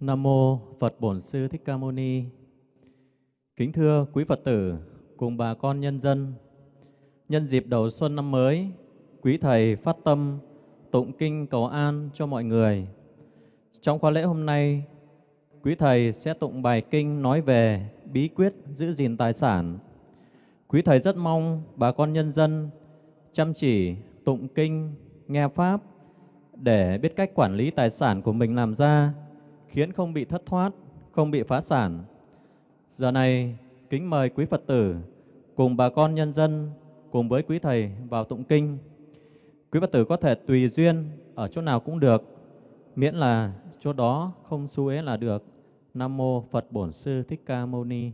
Nam mô Phật Bổn Sư Thích Ca Mâu Ni. Kính thưa quý Phật tử cùng bà con nhân dân, nhân dịp đầu xuân năm mới, quý thầy phát tâm tụng kinh cầu an cho mọi người. Trong khóa lễ hôm nay, quý thầy sẽ tụng bài kinh nói về bí quyết giữ gìn tài sản. Quý thầy rất mong bà con nhân dân chăm chỉ tụng kinh, nghe pháp để biết cách quản lý tài sản của mình làm ra khiến không bị thất thoát, không bị phá sản. Giờ này, kính mời quý Phật tử cùng bà con nhân dân cùng với quý thầy vào tụng kinh. Quý Phật tử có thể tùy duyên ở chỗ nào cũng được, miễn là chỗ đó không xu ế là được. Nam mô Phật Bổn Sư Thích Ca Mâu Ni.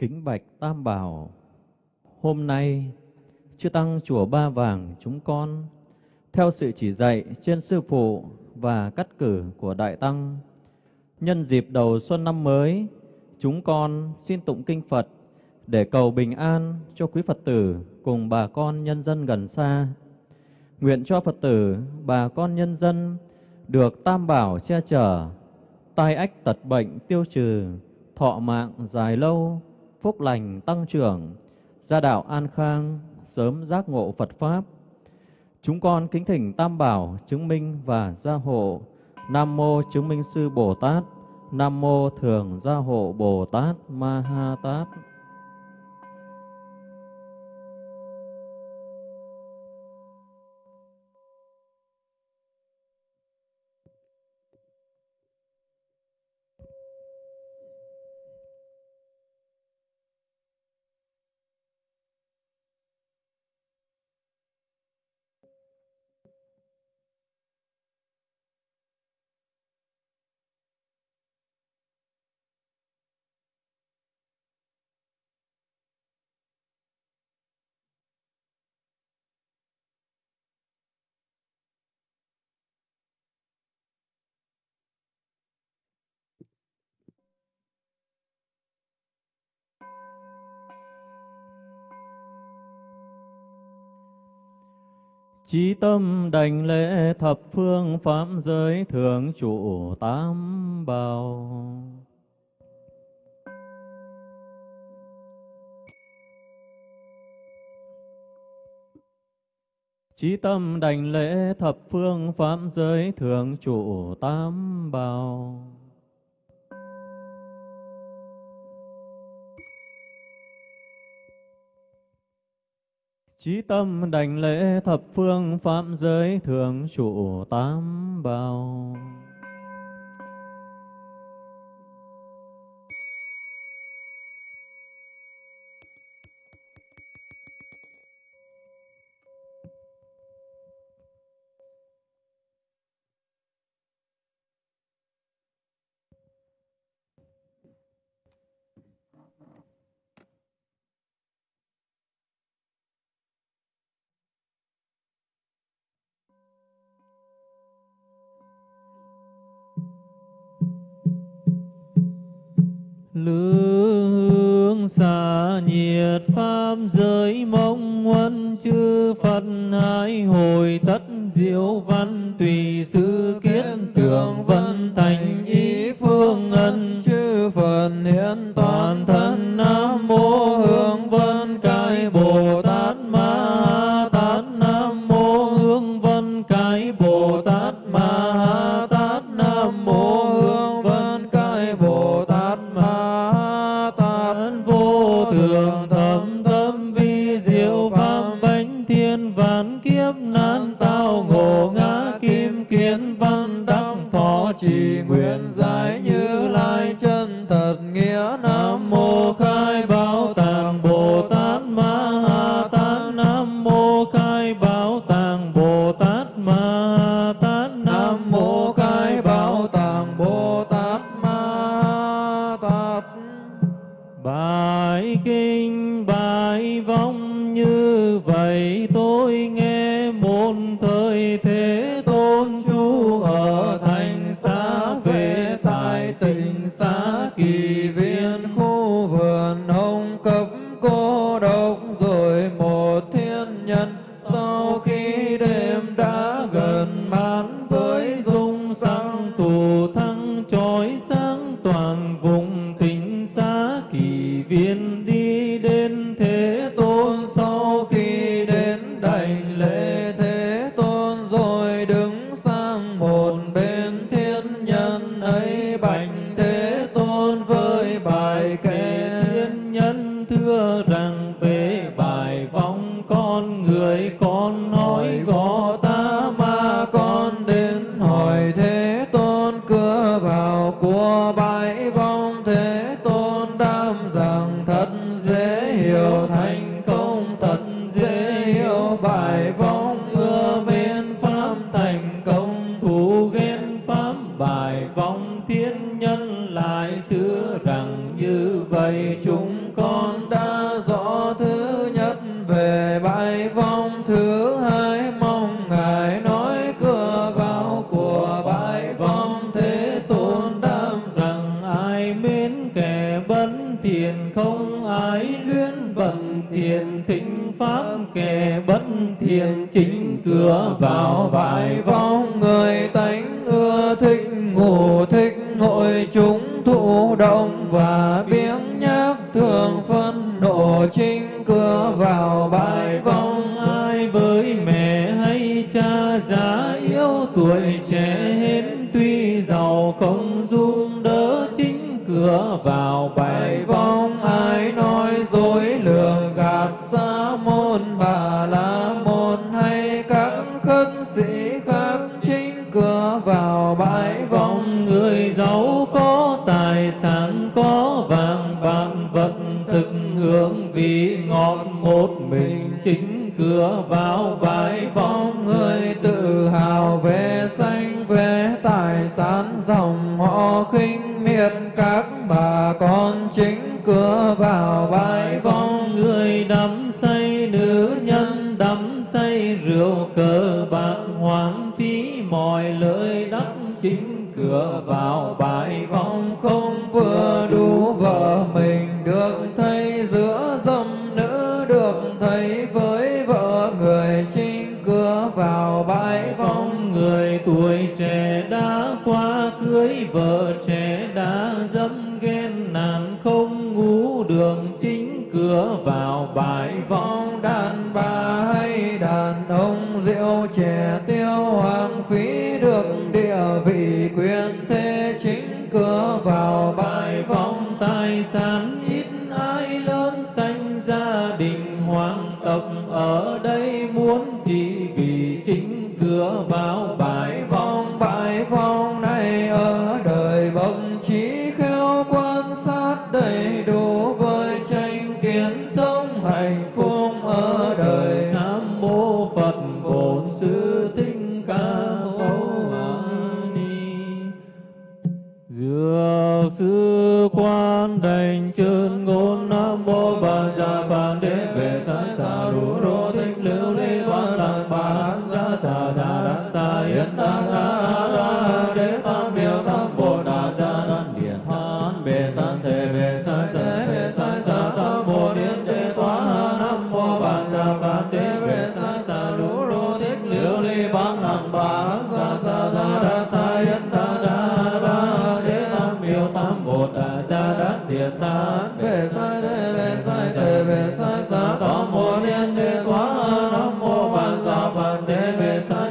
Kính bạch Tam Bảo, hôm nay Chư Tăng Chùa Ba Vàng chúng con, theo sự chỉ dạy trên Sư Phụ và cắt cử của Đại Tăng, nhân dịp đầu xuân năm mới, chúng con xin tụng kinh Phật để cầu bình an cho quý Phật tử cùng bà con nhân dân gần xa. Nguyện cho Phật tử, bà con nhân dân được Tam Bảo che chở, tai ách tật bệnh tiêu trừ, thọ mạng dài lâu, phúc lành tăng trưởng, gia đạo an khang, sớm giác ngộ Phật Pháp. Chúng con kính thỉnh Tam Bảo chứng minh và gia hộ. Nam Mô Chứng minh Sư Bồ Tát, Nam Mô Thường Gia Hộ Bồ Tát Ma Ha Tát. Chí tâm đảnh lễ thập phương pháp giới thượng trụ tám bào, Chí tâm đảnh lễ thập phương pháp giới thượng trụ tám bào. Chí tâm đảnh lễ thập phương phạm giới thượng trụ tám bao lương xa nhiệt pháp giới mong huân chư phật hai hồi tất diệu văn tùy sư kiến tưởng vân thành ý phương ân. Chư phật hiện toàn thân nam mô pháp bài kinh bài vong như vậy tôi nghe in the vào bài vong người tánh ưa thích ngủ thích hội chúng thụ động và biếng nhác thường phân nộ chính cửa. Vào bài vong ai với mẹ hay cha già yếu tuổi trẻ hết tuy giàu không dung đỡ chính cửa. Vào bài vong bãi vong người giấu vừa đủ vợ mình được thấy giữa dâm nữ, được thấy với vợ người chính cửa vào bãi vong người tuổi trẻ đã qua, cưới vợ trẻ đã đủ đô thích lưu ly quan đàn bà ra xà đà đàn ta yên đà ra ra đế tam biểu tam bồ đà ra đàn điện than bề sanh thế bề sanh thế bề sanh sa tam bồ điện đế toa nam mô bàn ra bàn đế bề sanh sa đủ đô thích lưu ly quan đàn bà ra xà đà đàn ta yên đà ra ra đế tam biểu tam bồ đà ra đàn điện than bề sanh thế sai tề về sai xá tam mô liên đề quá nam mô bàn giả bàn đề về sai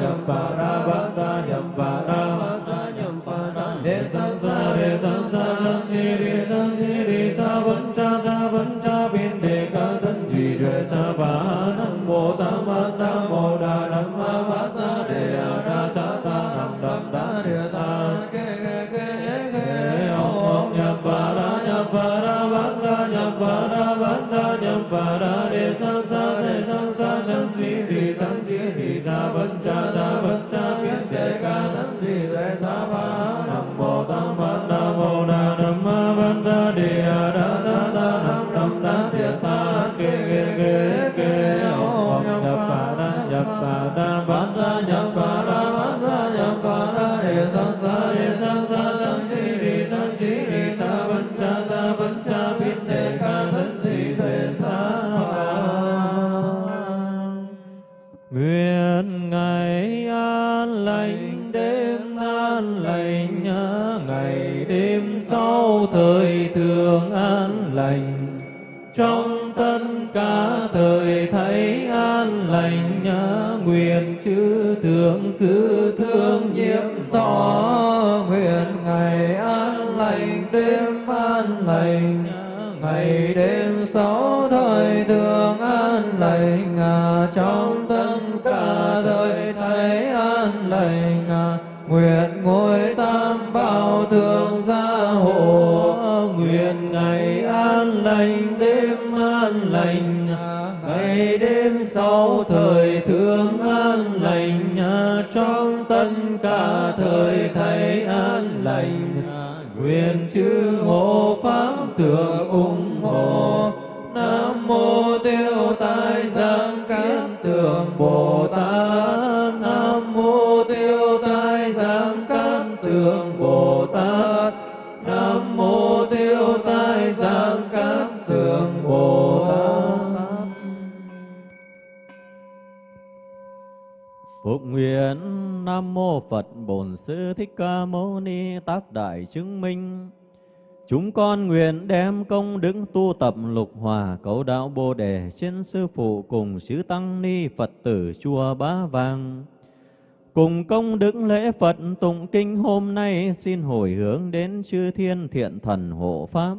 nhậm phà bát ta nhậm phà bát ta nhậm phà đề san sa đề san sa nam đề san thi đề sa vấn cha vấn cha biến đề ca thân duy đề sa nam mô tam ma nam mô đà nam ma bát ta đề a ra sa ta nam đà đa đề ta ke ke ke ke om om nhậm phà ra nhậm phà ra bát ta nhậm phà ra bát ta nhậm phà ra đề san sa sa văn cha sa văn cha biến đề ca tấn di duệ sa ba. Nguyện chư thượng sư thương nhiễm tỏ nguyện ngày an lành, đêm an lành. Ngày đêm sáu thời thường an lành à, trong tâm cả đời thấy an lành à, nguyện ngôi tất cả thời thấy an lành. Nguyện chư hộ pháp thượng ủng hộ. Nam Mô Phật Bổn Sư Thích Ca Mâu Ni Tác Đại Chứng Minh Chúng con nguyện đem công đức tu tập lục hòa cấu đạo Bồ Đề trên Sư Phụ cùng Sứ Tăng Ni Phật tử Chùa Bá Vàng. Cùng công đức lễ Phật tụng kinh hôm nay xin hồi hướng đến chư thiên thiện thần hộ Pháp.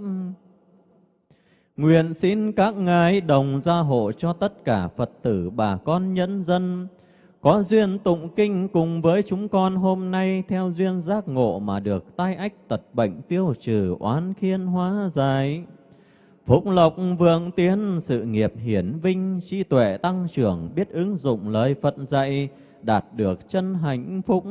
Nguyện xin các ngài đồng gia hộ cho tất cả Phật tử bà con nhân dân, có duyên tụng kinh cùng với chúng con hôm nay theo duyên giác ngộ mà được tai ách tật bệnh tiêu trừ oán khiên hóa giải. Phúc lộc vượng tiến, sự nghiệp hiển vinh, trí tuệ tăng trưởng, biết ứng dụng lời Phật dạy, đạt được chân hạnh phúc.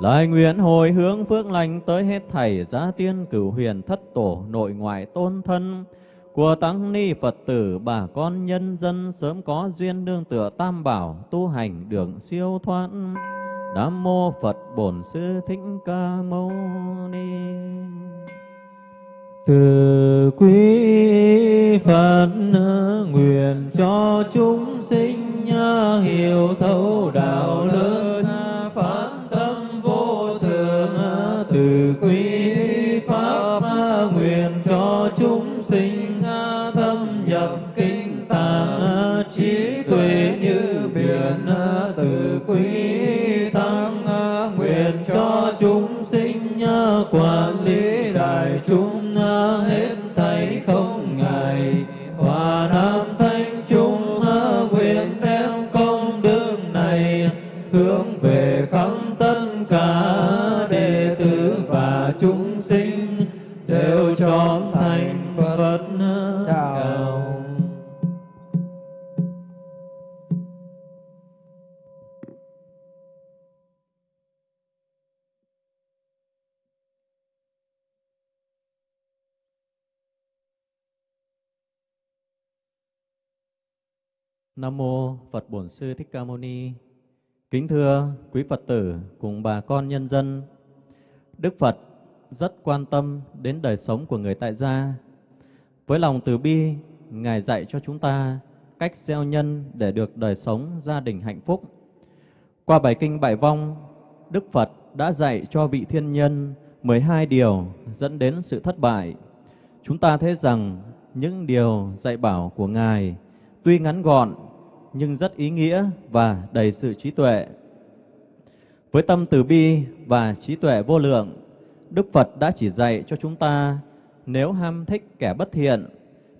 Lời nguyện hồi hướng phước lành tới hết thảy gia tiên cửu huyền thất tổ nội ngoại tôn thân, của tăng ni Phật tử, bà con nhân dân sớm có duyên nương tựa tam bảo, tu hành đường siêu thoát. Nam mô Phật Bổn Sư Thích Ca Mâu Ni. Từ quý Phật, nguyện cho chúng sinh hiểu thấu Nam mô Phật Bổn Sư Thích Ca Mâu Ni. Kính thưa quý Phật tử cùng bà con nhân dân, Đức Phật rất quan tâm đến đời sống của người tại gia. Với lòng từ bi, Ngài dạy cho chúng ta cách gieo nhân để được đời sống gia đình hạnh phúc. Qua bài kinh Bại Vong, Đức Phật đã dạy cho vị thiên nhân 12 điều dẫn đến sự thất bại. Chúng ta thấy rằng những điều dạy bảo của Ngài tuy ngắn gọn nhưng rất ý nghĩa và đầy sự trí tuệ. Với tâm từ bi và trí tuệ vô lượng, Đức Phật đã chỉ dạy cho chúng ta Nếu ham thích kẻ bất thiện,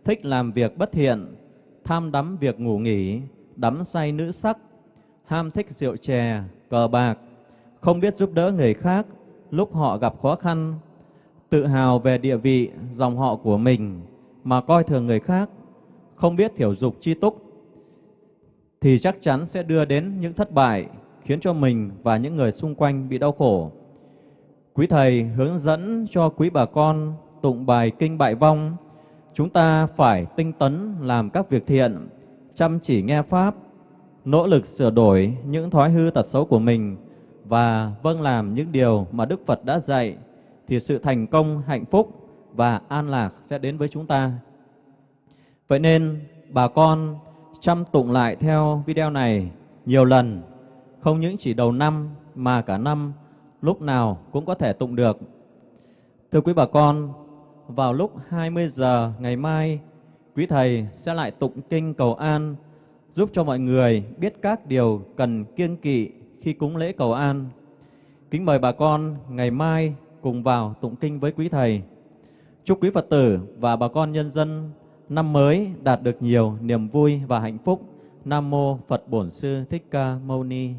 thích làm việc bất thiện, tham đắm việc ngủ nghỉ, đắm say nữ sắc, ham thích rượu chè, cờ bạc, không biết giúp đỡ người khác lúc họ gặp khó khăn, tự hào về địa vị, dòng họ của mình mà coi thường người khác, không biết thiểu dục chi túc, thì chắc chắn sẽ đưa đến những thất bại khiến cho mình và những người xung quanh bị đau khổ. Quý Thầy hướng dẫn cho quý bà con tụng bài Kinh Bại Vong, chúng ta phải tinh tấn làm các việc thiện, chăm chỉ nghe Pháp, nỗ lực sửa đổi những thói hư tật xấu của mình và vâng làm những điều mà Đức Phật đã dạy, thì sự thành công, hạnh phúc và an lạc sẽ đến với chúng ta. Vậy nên bà con chăm tụng lại theo video này nhiều lần, không những chỉ đầu năm mà cả năm, lúc nào cũng có thể tụng được. Thưa quý bà con, vào lúc 20 giờ ngày mai, quý Thầy sẽ lại tụng kinh cầu an, giúp cho mọi người biết các điều cần kiêng kỵ khi cúng lễ cầu an. Kính mời bà con ngày mai cùng vào tụng kinh với quý Thầy. Chúc quý Phật tử và bà con nhân dân năm mới đạt được nhiều niềm vui và hạnh phúc. Nam Mô Phật Bổn Sư Thích Ca Mâu Ni